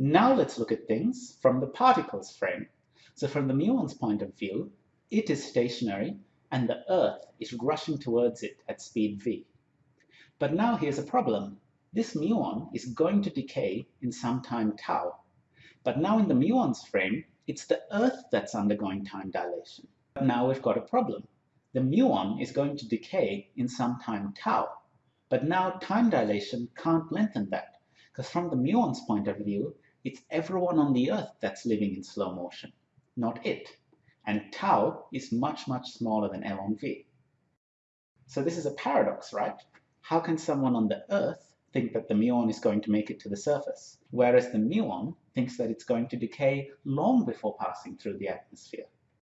Now let's look at things from the particle's frame. So from the muon's point of view, it is stationary and the Earth is rushing towards it at speed v. But now here's a problem. This muon is going to decay in some time tau. But now in the muon's frame, it's the Earth that's undergoing time dilation. But now we've got a problem. The muon is going to decay in some time tau. But now time dilation can't lengthen that, because from the muon's point of view, it's everyone on the Earth that's living in slow motion, not it. And tau is much, much smaller than L on V. So this is a paradox, right? How can someone on the Earth think that the muon is going to make it to the surface, whereas the muon thinks that it's going to decay long before passing through the atmosphere?